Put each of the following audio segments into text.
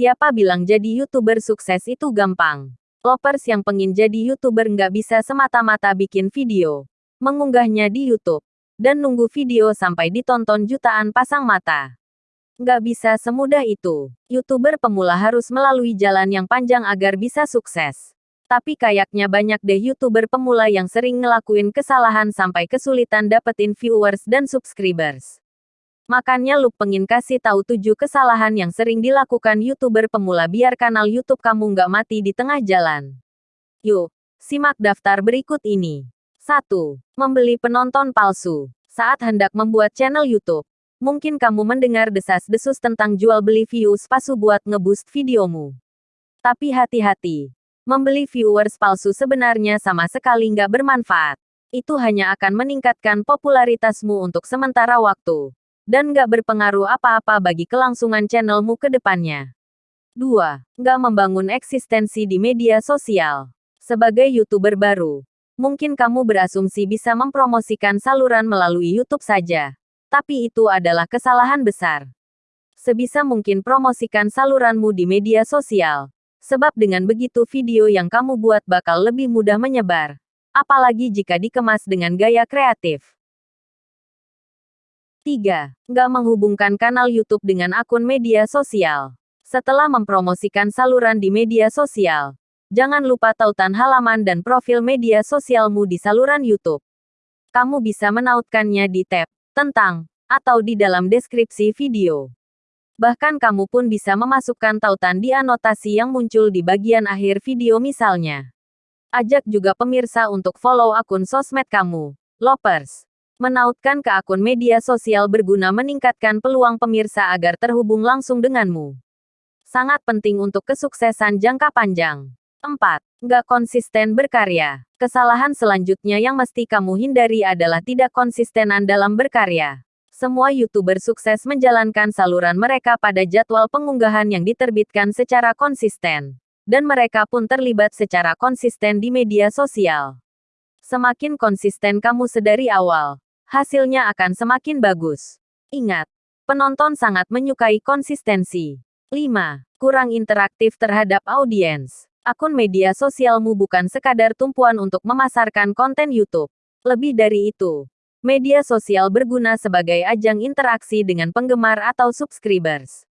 Siapa bilang jadi YouTuber sukses itu gampang? Lovers yang pengin jadi YouTuber nggak bisa semata-mata bikin video, mengunggahnya di YouTube, dan nunggu video sampai ditonton jutaan pasang mata. Nggak bisa semudah itu. YouTuber pemula harus melalui jalan yang panjang agar bisa sukses. Tapi kayaknya banyak deh YouTuber pemula yang sering ngelakuin kesalahan sampai kesulitan dapetin viewers dan subscribers. Makanya Luke pengen kasih tahu tujuh kesalahan yang sering dilakukan YouTuber pemula biar kanal YouTube kamu nggak mati di tengah jalan. Yuk, simak daftar berikut ini. 1. Membeli penonton palsu. Saat hendak membuat channel YouTube, mungkin kamu mendengar desas-desus tentang jual beli views palsu buat ngeboost videomu. Tapi hati-hati, membeli viewers palsu sebenarnya sama sekali nggak bermanfaat. Itu hanya akan meningkatkan popularitasmu untuk sementara waktu dan nggak berpengaruh apa-apa bagi kelangsungan channelmu ke depannya. 2. Nggak membangun eksistensi di media sosial. Sebagai YouTuber baru, mungkin kamu berasumsi bisa mempromosikan saluran melalui YouTube saja. Tapi itu adalah kesalahan besar. Sebisa mungkin promosikan saluranmu di media sosial. Sebab dengan begitu video yang kamu buat bakal lebih mudah menyebar. Apalagi jika dikemas dengan gaya kreatif. 3. Nggak menghubungkan kanal YouTube dengan akun media sosial. Setelah mempromosikan saluran di media sosial, jangan lupa tautan halaman dan profil media sosialmu di saluran YouTube. Kamu bisa menautkannya di tab tentang atau di dalam deskripsi video. Bahkan kamu pun bisa memasukkan tautan di anotasi yang muncul di bagian akhir video misalnya. Ajak juga pemirsa untuk follow akun sosmed kamu, Lopers. Menautkan ke akun media sosial berguna meningkatkan peluang pemirsa agar terhubung langsung denganmu. Sangat penting untuk kesuksesan jangka panjang. 4. Nggak konsisten berkarya. Kesalahan selanjutnya yang mesti kamu hindari adalah tidak konsistenan dalam berkarya. Semua YouTuber sukses menjalankan saluran mereka pada jadwal pengunggahan yang diterbitkan secara konsisten. Dan mereka pun terlibat secara konsisten di media sosial. Semakin konsisten kamu sedari awal, hasilnya akan semakin bagus. Ingat, penonton sangat menyukai konsistensi. 5. Kurang interaktif terhadap audiens. Akun media sosialmu bukan sekadar tumpuan untuk memasarkan konten YouTube. Lebih dari itu, media sosial berguna sebagai ajang interaksi dengan penggemar atau subscribers.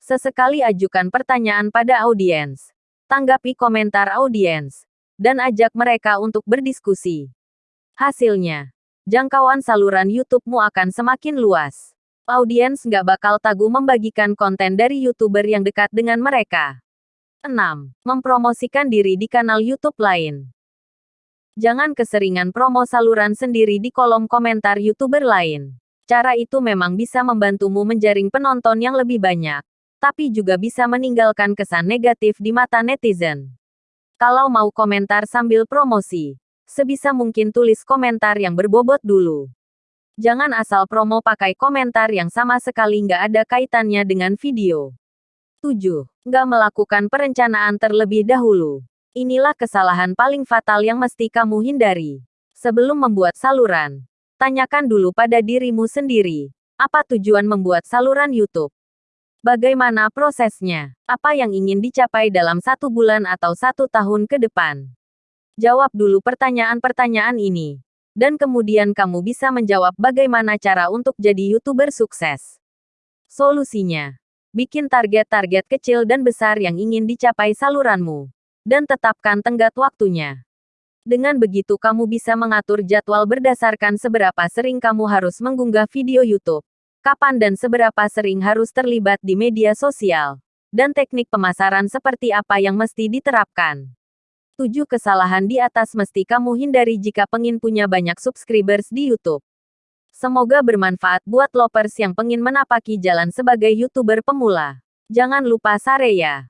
Sesekali ajukan pertanyaan pada audiens, tanggapi komentar audiens, dan ajak mereka untuk berdiskusi. Hasilnya, jangkauan saluran YouTube-mu akan semakin luas. Audiens nggak bakal tagu membagikan konten dari YouTuber yang dekat dengan mereka. 6. Mempromosikan diri di kanal YouTube lain. Jangan keseringan promo saluran sendiri di kolom komentar YouTuber lain. Cara itu memang bisa membantumu menjaring penonton yang lebih banyak, tapi juga bisa meninggalkan kesan negatif di mata netizen. Kalau mau komentar sambil promosi, sebisa mungkin tulis komentar yang berbobot dulu. Jangan asal promo pakai komentar yang sama sekali nggak ada kaitannya dengan video. 7. Nggak melakukan perencanaan terlebih dahulu. Inilah kesalahan paling fatal yang mesti kamu hindari. Sebelum membuat saluran, tanyakan dulu pada dirimu sendiri, apa tujuan membuat saluran YouTube? Bagaimana prosesnya? Apa yang ingin dicapai dalam satu bulan atau satu tahun ke depan? Jawab dulu pertanyaan-pertanyaan ini. Dan kemudian kamu bisa menjawab bagaimana cara untuk jadi YouTuber sukses. Solusinya. Bikin target-target kecil dan besar yang ingin dicapai saluranmu. Dan tetapkan tenggat waktunya. Dengan begitu kamu bisa mengatur jadwal berdasarkan seberapa sering kamu harus mengunggah video YouTube. Kapan dan seberapa sering harus terlibat di media sosial. Dan teknik pemasaran seperti apa yang mesti diterapkan. 7 kesalahan di atas mesti kamu hindari jika pengin punya banyak subscribers di YouTube. Semoga bermanfaat buat lovers yang pengin menapaki jalan sebagai YouTuber pemula. Jangan lupa sare ya.